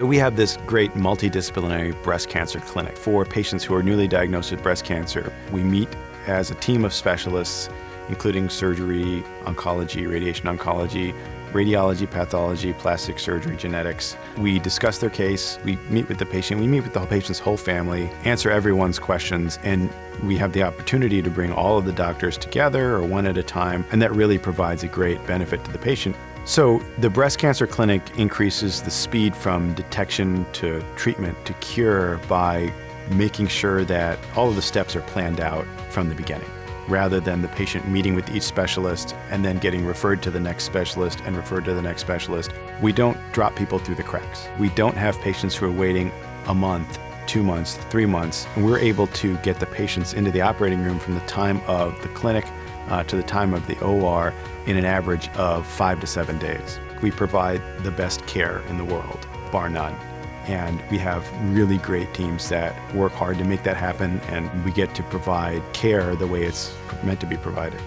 We have this great multidisciplinary breast cancer clinic for patients who are newly diagnosed with breast cancer. We meet as a team of specialists, including surgery, oncology, radiation oncology, radiology, pathology, plastic surgery, genetics. We discuss their case, we meet with the patient, we meet with the patient's whole family, answer everyone's questions, and we have the opportunity to bring all of the doctors together or one at a time, and that really provides a great benefit to the patient. So the breast cancer clinic increases the speed from detection to treatment to cure by making sure that all of the steps are planned out from the beginning rather than the patient meeting with each specialist and then getting referred to the next specialist and referred to the next specialist. We don't drop people through the cracks. We don't have patients who are waiting a month, two months, three months, and we're able to get the patients into the operating room from the time of the clinic uh, to the time of the OR in an average of five to seven days. We provide the best care in the world, bar none. And we have really great teams that work hard to make that happen, and we get to provide care the way it's meant to be provided.